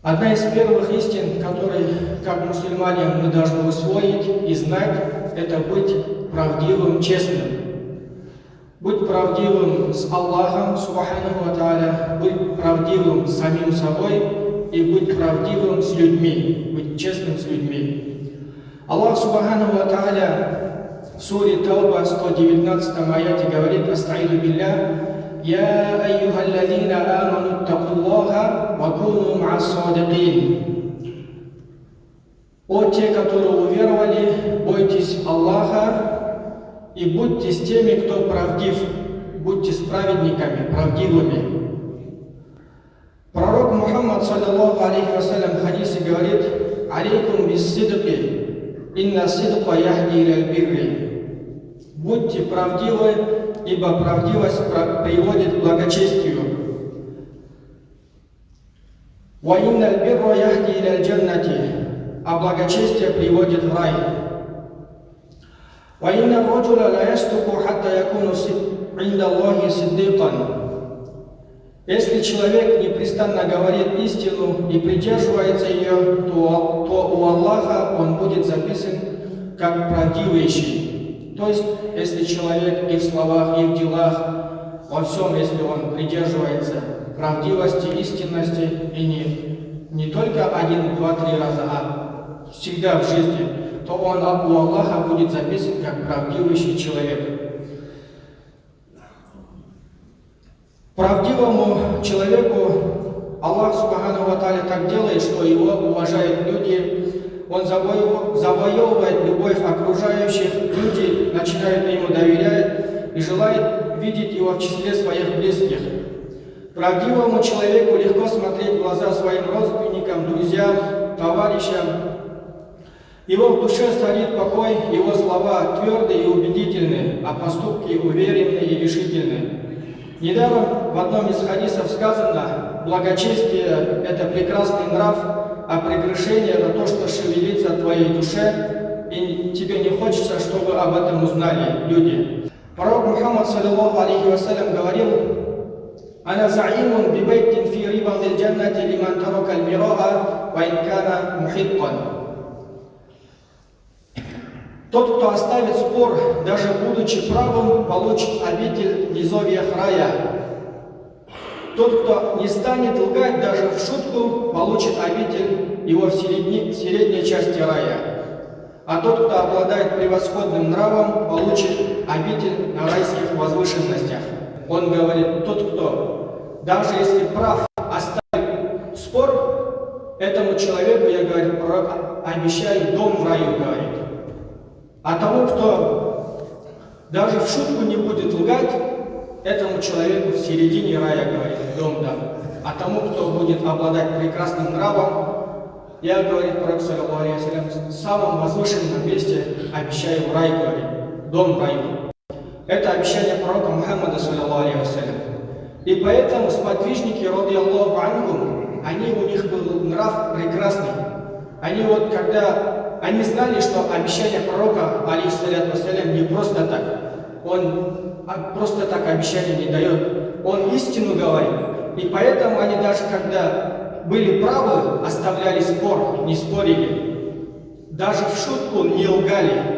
Одна из первых истин, которые, как мусульмане, мы должны усвоить и знать, это быть правдивым, честным. Быть правдивым с Аллахом, Субханаху Тааля, быть правдивым с самим собой и быть правдивым с людьми, быть честным с людьми. Аллах Субханаху Тааля в суре Тауба 119 аяте говорит «Астаиду билля يا أيها الذين آمنوا اتقوا الله وكونوا مع الصادقين О те, которые уверовали, бойтесь Аллаха и будьте с теми, кто правдив, будьте с праведниками, правдивыми. Пророк Мухаммад, саллиллаху алейхи вассалям, в хадисе говорит, «Алейкум бис сидqi, инна сидqa яхди иля бирри». Будьте правдивы, ибо правдивость приводит к благочестию. وَإِنَّ الْبِرَّ يَهْدِي إِلَى الْجَنَّةِ А благочестие приводит в рай. وَإِنَّ الرَّجُلَ لَا يَصْدُقُ حَتَّى يَكُونَ عِنْدَ اللَّهِ صِدِّيقًا Если человек непрестанно говорит истину и придерживается ее, то, то у Аллаха он будет записан как правдивейший. То есть, если человек и в словах, и в делах, во всем, если он придерживается правдивости, истинности, и не, не только один, два, три раза, а всегда в жизни, то он у Аллаха будет записан как правдивый человек. Правдивому человеку Аллах Субхану Ва так делает, что его уважают люди, он завоевывает любовь окружающих, люди начинают ему доверять и желают видеть его в числе своих близких. Правдивому человеку легко смотреть в глаза своим родственникам, друзьям, товарищам. Его в душе царит покой, его слова твердые и убедительные, а поступки уверенные и решительные. Недаром в одном из хадисов сказано, благочестие – это прекрасный нрав, а прегрешение – это то, что шевелится в твоей душе, и тебе не хочется, чтобы об этом узнали люди. Пророк Мухаммад, саллиллаху алейхи вассалям, говорил, «Ана заимун бибайтин фи рибан джаннати лиман тарака аль-мираа ва инкана мухитқан». Тот, кто оставит спор, даже будучи правым, получит обитель низовья рая, тот, кто не станет лгать даже в шутку, получит обитель его в середне, средней части рая. А тот, кто обладает превосходным нравом, получит обитель на райских возвышенностях. Он говорит, тот, кто, даже если прав, оставит спор, этому человеку, я говорю, обещаю дом в раю, говорит. А тому, кто даже в шутку не будет лгать, Этому человеку в середине рая, говорит, дом дам. А тому, кто будет обладать прекрасным нравом, я, говорит пророк, в самом возвышенном месте обещаю рай, говорит, дом раю. Это обещание пророка Мухаммада, саллиллаху И поэтому сподвижники, роди Аллаху они, у них был нрав прекрасный. Они вот, когда, они знали, что обещание пророка, алейхиссалям, не просто так. Он а просто так обещания не дает. Он истину говорит. И поэтому они даже когда были правы, оставляли спор, не спорили. Даже в шутку не лгали.